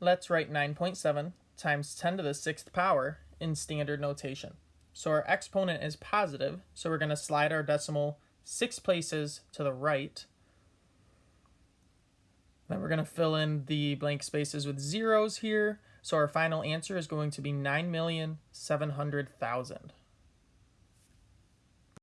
let's write 9.7 times 10 to the sixth power in standard notation. So our exponent is positive, so we're going to slide our decimal six places to the right. Then we're going to fill in the blank spaces with zeros here. So our final answer is going to be 9,700,000.